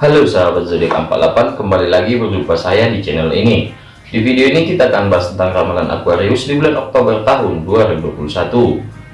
Halo sahabat zodiak 48 kembali lagi berjumpa saya di channel ini. Di video ini kita akan bahas tentang ramalan Aquarius di bulan Oktober tahun 2021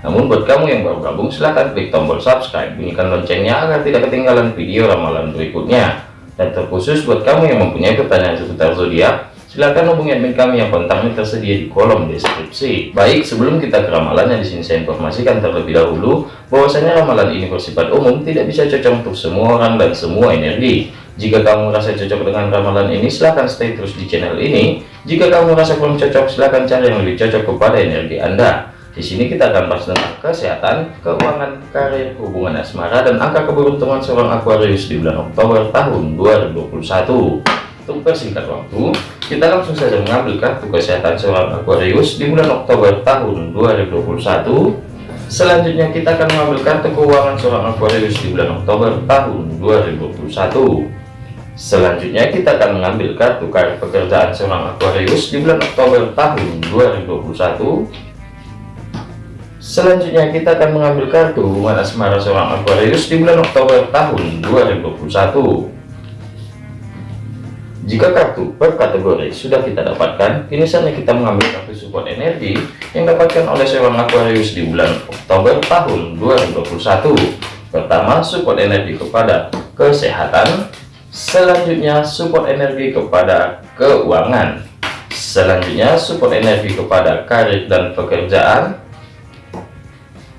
namun buat kamu yang baru gabung silahkan klik tombol subscribe. Bunyikan loncengnya agar tidak ketinggalan video ramalan berikutnya. Dan terkhusus buat kamu yang mempunyai pertanyaan seputar zodiak Silahkan hubungi admin kami yang kontaknya tersedia di kolom deskripsi. Baik, sebelum kita ke ramalannya di sini saya informasikan terlebih dahulu bahwasanya ramalan ini bersifat umum, tidak bisa cocok untuk semua orang dan semua energi. Jika kamu merasa cocok dengan ramalan ini, silahkan stay terus di channel ini. Jika kamu merasa belum cocok, silahkan cari yang lebih cocok kepada energi Anda. Di sini kita akan bahas tentang kesehatan, keuangan, karir, hubungan asmara, dan angka keberuntungan seorang Aquarius di bulan Oktober tahun 2021. Untuk persingkat waktu, kita langsung saja mengambil kartu kesehatan seorang Aquarius di bulan Oktober tahun 2021. Selanjutnya kita akan mengambil kartu keuangan seorang Aquarius di bulan Oktober tahun 2021. Selanjutnya kita akan mengambil kartu karir pekerjaan seorang Aquarius di bulan Oktober tahun 2021. Selanjutnya kita akan mengambil kartu hubungan asmara seorang Aquarius di bulan Oktober tahun 2021. Jika kartu per kategori sudah kita dapatkan, kini saatnya kita mengambil kartu support energi yang dapatkan oleh seorang Aquarius di bulan Oktober tahun 2021. Pertama, support energi kepada kesehatan. Selanjutnya, support energi kepada keuangan. Selanjutnya, support energi kepada karir dan pekerjaan.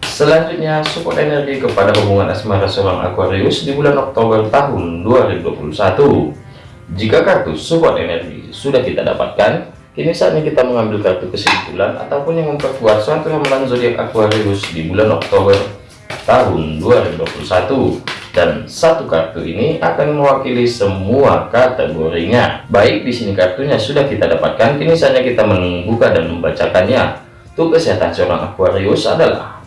Selanjutnya, support energi kepada hubungan asmara seorang Aquarius di bulan Oktober tahun 2021. Jika kartu support energi sudah kita dapatkan, kini saatnya kita mengambil kartu kesimpulan ataupun yang memperkuat suatu ramalan zodiak Aquarius di bulan Oktober tahun 2021 dan satu kartu ini akan mewakili semua kategorinya. Baik di sini kartunya sudah kita dapatkan, kini saatnya kita membuka dan membacakannya. Untuk kesehatan seorang Aquarius adalah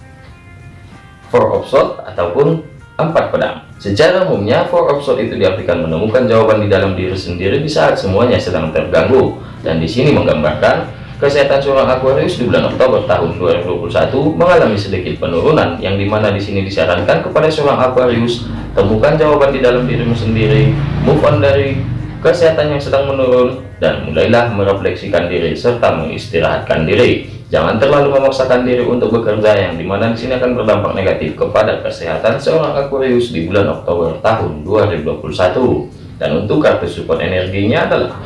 Four of Swords ataupun empat pedang. Secara umumnya, four of swords itu diartikan menemukan jawaban di dalam diri sendiri di saat semuanya sedang terganggu. Dan di sini menggambarkan kesehatan seorang Aquarius di bulan Oktober tahun 2021 mengalami sedikit penurunan yang di mana di sini disarankan kepada seorang Aquarius temukan jawaban di dalam dirimu sendiri, move on dari kesehatan yang sedang menurun dan mulailah merefleksikan diri serta mengistirahatkan diri. Jangan terlalu memaksakan diri untuk bekerja yang di mana di sini akan berdampak negatif kepada kesehatan seorang Aquarius di bulan Oktober tahun 2021. Dan untuk kartu support energinya adalah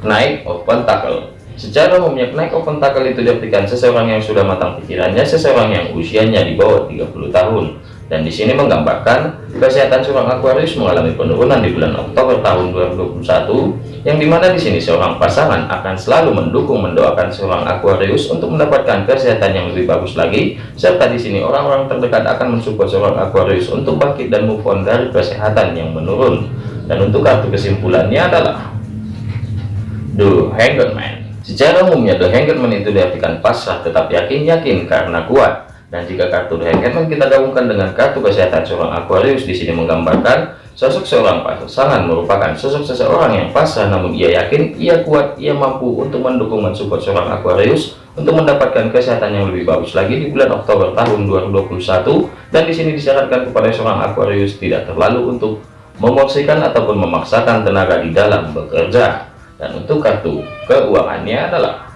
naik open tackle. Secara umumnya naik open tackle itu diartikan seseorang yang sudah matang pikirannya, seseorang yang usianya di bawah 30 tahun dan di sini menggambarkan kesehatan seorang Aquarius mengalami penurunan di bulan Oktober tahun 2021 yang di mana di sini seorang pasangan akan selalu mendukung mendoakan seorang Aquarius untuk mendapatkan kesehatan yang lebih bagus lagi serta di sini orang-orang terdekat akan mensupport seorang Aquarius untuk bangkit dan move on dari kesehatan yang menurun. Dan untuk kartu kesimpulannya adalah The Hanged Man. Secara umumnya The Hanged Man itu diartikan pasrah tetap yakin-yakin karena kuat dan jika kartu Hangman kita gabungkan dengan kartu kesehatan seorang Aquarius di sini menggambarkan sosok seorang pasangan merupakan sosok seseorang yang pasrah namun ia yakin, ia kuat, ia mampu untuk mendukung mensupport seorang Aquarius untuk mendapatkan kesehatan yang lebih bagus lagi di bulan Oktober tahun 2021 dan di sini disyaratkan kepada seorang Aquarius tidak terlalu untuk memosikan ataupun memaksakan tenaga di dalam bekerja. Dan untuk kartu keuangannya adalah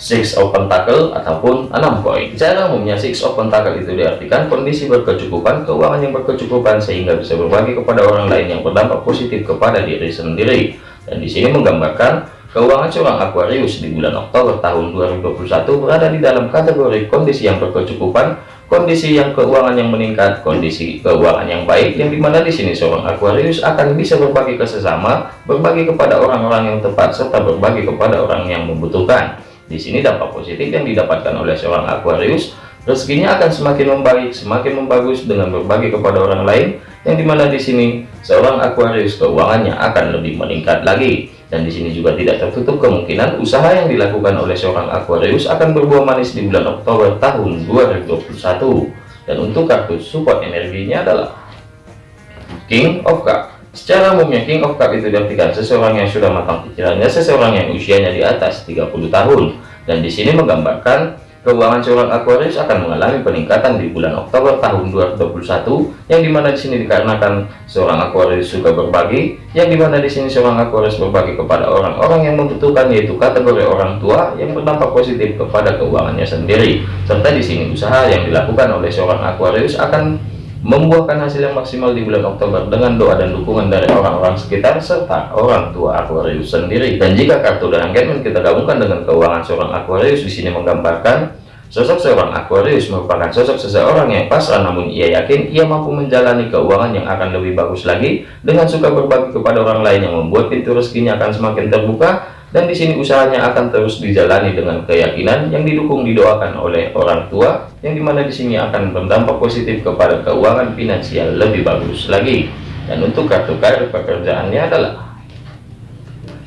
six of pentacle ataupun enam koin cara umumnya six of pentacle itu diartikan kondisi berkecukupan keuangan yang berkecukupan sehingga bisa berbagi kepada orang lain yang berdampak positif kepada diri sendiri. Dan di sini menggambarkan keuangan seorang Aquarius di bulan Oktober tahun 2021 berada di dalam kategori kondisi yang berkecukupan kondisi yang keuangan yang meningkat kondisi keuangan yang baik yang di mana di sini seorang Aquarius akan bisa berbagi ke sesama berbagi kepada orang-orang yang tepat serta berbagi kepada orang yang membutuhkan di sini dampak positif yang didapatkan oleh seorang Aquarius, rezekinya akan semakin membaik, semakin membagus dengan berbagi kepada orang lain, yang di mana di sini seorang Aquarius keuangannya akan lebih meningkat lagi. Dan di sini juga tidak tertutup kemungkinan usaha yang dilakukan oleh seorang Aquarius akan berbuah manis di bulan Oktober tahun 2021. Dan untuk kartu support energinya adalah King of Cup. Secara umumnya King of Cup itu diartikan seseorang yang sudah matang pikirannya, seseorang yang usianya di atas 30 tahun. Dan di sini menggambarkan keuangan seorang Aquarius akan mengalami peningkatan di bulan Oktober tahun 2021 yang di mana di sini dikarenakan seorang Aquarius suka berbagi yang di mana di sini seorang Aquarius berbagi kepada orang-orang yang membutuhkan yaitu kategori orang tua yang berdampak positif kepada keuangannya sendiri serta di sini usaha yang dilakukan oleh seorang Aquarius akan membuahkan hasil yang maksimal di bulan Oktober dengan doa dan dukungan dari orang-orang sekitar serta orang tua Aquarius sendiri. Dan jika kartu dan engagement kita gabungkan dengan keuangan seorang Aquarius di sini menggambarkan sosok seorang Aquarius merupakan sosok seseorang yang pasrah namun ia yakin ia mampu menjalani keuangan yang akan lebih bagus lagi dengan suka berbagi kepada orang lain yang membuat pintu rezekinya akan semakin terbuka dan di sini usahanya akan terus dijalani dengan keyakinan yang didukung didoakan oleh orang tua yang di mana di sini akan berdampak positif kepada keuangan finansial lebih bagus lagi. Dan untuk kartu karir pekerjaannya adalah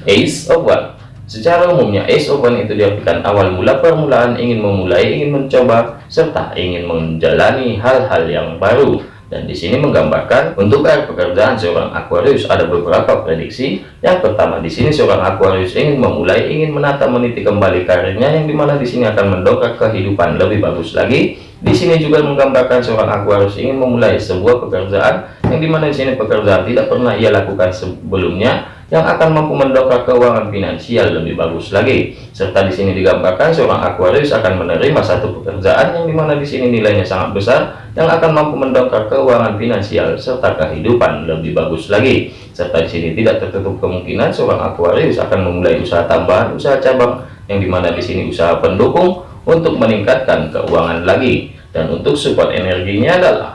Ace of One. Secara umumnya Ace of One itu diartikan awal mula permulaan ingin memulai ingin mencoba serta ingin menjalani hal-hal yang baru dan di sini menggambarkan untuk air pekerjaan seorang Aquarius ada beberapa prediksi. Yang pertama di sini seorang Aquarius ingin memulai, ingin menata meniti kembali karirnya yang di mana di sini akan mendongkrak kehidupan lebih bagus lagi. Di sini juga menggambarkan seorang Aquarius ingin memulai sebuah pekerjaan yang di mana di sini pekerjaan tidak pernah ia lakukan sebelumnya yang akan mampu mendongkrak keuangan finansial lebih bagus lagi. Serta di sini digambarkan seorang Aquarius akan menerima satu pekerjaan yang di mana di sini nilainya sangat besar yang akan mampu mendongkrak keuangan finansial serta kehidupan lebih bagus lagi. Serta di sini tidak tertutup kemungkinan seorang Aquarius akan memulai usaha tambahan, usaha cabang yang di mana di sini usaha pendukung untuk meningkatkan keuangan lagi. Dan untuk support energinya adalah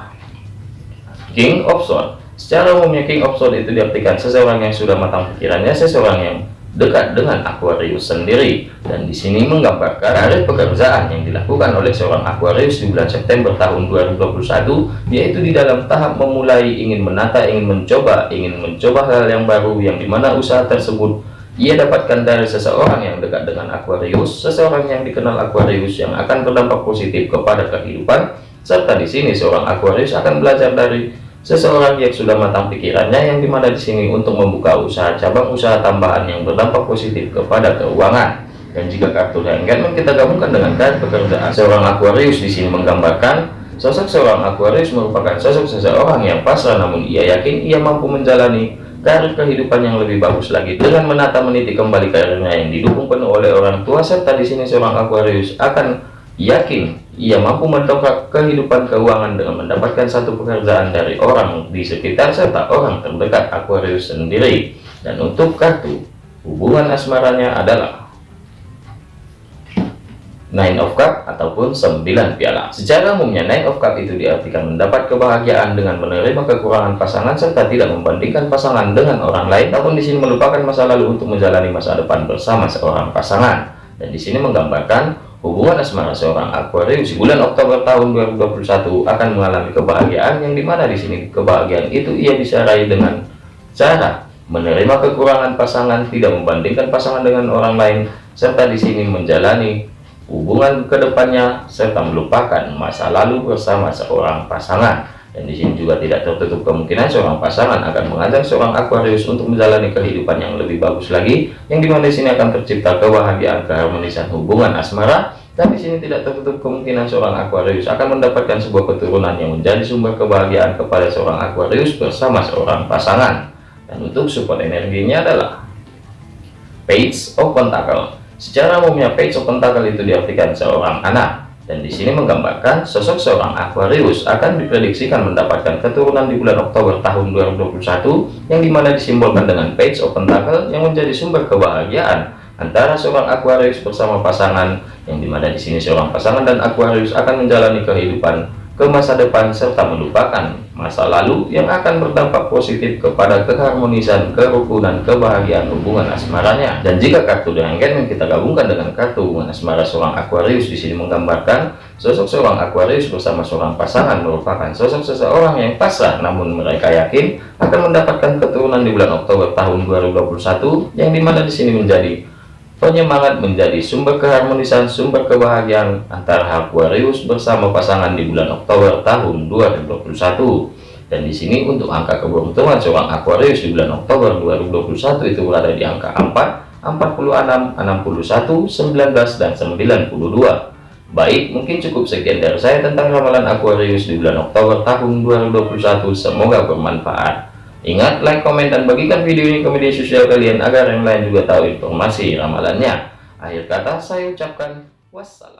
King Swords Secara umumnya King Sword itu diartikan seseorang yang sudah matang pikirannya, seseorang yang dekat dengan Aquarius sendiri. Dan di sini menggambarkan karir pekerjaan yang dilakukan oleh seorang Aquarius di bulan September tahun 2021, yaitu di dalam tahap memulai, ingin menata, ingin mencoba, ingin mencoba hal yang baru, yang di mana usaha tersebut ia dapatkan dari seseorang yang dekat dengan Aquarius, seseorang yang dikenal Aquarius yang akan berdampak positif kepada kehidupan, serta di sini seorang Aquarius akan belajar dari Seseorang yang sudah matang pikirannya yang di mana di sini untuk membuka usaha cabang usaha tambahan yang berdampak positif kepada keuangan. Dan jika kartu engagement kita gabungkan dengan kartu pekerjaan seorang Aquarius di sini menggambarkan sosok seorang Aquarius merupakan sosok seseorang yang pasrah namun ia yakin ia mampu menjalani karir kehidupan yang lebih bagus lagi. Dengan menata meniti kembali karirnya yang didukung penuh oleh orang tua serta di sini seorang Aquarius akan yakin ia mampu mendongkrak kehidupan keuangan dengan mendapatkan satu pekerjaan dari orang di sekitar serta orang terdekat Aquarius sendiri. Dan untuk kartu hubungan asmaranya adalah Nine of Cup ataupun 9 piala. Secara umumnya Nine of Cup itu diartikan mendapat kebahagiaan dengan menerima kekurangan pasangan serta tidak membandingkan pasangan dengan orang lain, namun di sini melupakan masa lalu untuk menjalani masa depan bersama seorang pasangan. Dan di sini menggambarkan Hubungan asmara seorang Aquarius bulan Oktober tahun 2021 akan mengalami kebahagiaan yang di mana di sini kebahagiaan itu ia bisa raih dengan cara menerima kekurangan pasangan, tidak membandingkan pasangan dengan orang lain, serta di sini menjalani hubungan ke depannya serta melupakan masa lalu bersama seorang pasangan. Dan di sini juga tidak tertutup kemungkinan seorang pasangan akan mengajak seorang Aquarius untuk menjalani kehidupan yang lebih bagus lagi, yang di mana di sini akan tercipta kebahagiaan keharmonisan hubungan asmara. Dan di sini tidak tertutup kemungkinan seorang Aquarius akan mendapatkan sebuah keturunan yang menjadi sumber kebahagiaan kepada seorang Aquarius bersama seorang pasangan. Dan untuk support energinya adalah Page of Pentacle. Secara umumnya Page of Pentacle itu diartikan seorang anak. Dan di sini menggambarkan sosok seorang Aquarius akan diprediksikan mendapatkan keturunan di bulan Oktober tahun 2021 yang di mana disimbolkan dengan Page of Pentacle yang menjadi sumber kebahagiaan antara seorang Aquarius bersama pasangan yang di mana di sini seorang pasangan dan Aquarius akan menjalani kehidupan ke masa depan serta melupakan masa lalu yang akan berdampak positif kepada keharmonisan, kerukunan, kebahagiaan hubungan asmaranya. Dan jika kartu dengan yang kita gabungkan dengan kartu hubungan asmara seorang Aquarius di sini menggambarkan sosok seorang Aquarius bersama seorang pasangan merupakan sosok seseorang yang pasrah namun mereka yakin akan mendapatkan keturunan di bulan Oktober tahun 2021 yang di mana di sini menjadi penyemangat menjadi sumber keharmonisan sumber kebahagiaan antara Aquarius bersama pasangan di bulan Oktober tahun 2021 dan di sini untuk angka keberuntungan seorang Aquarius di bulan Oktober 2021 itu berada di angka 4 46 61 19 dan 92 Baik, mungkin cukup sekian dari saya tentang ramalan Aquarius di bulan Oktober tahun 2021. Semoga bermanfaat. Ingat, like, komen, dan bagikan video ini ke media sosial kalian agar yang lain juga tahu informasi ramalannya. Akhir kata saya ucapkan wassalam.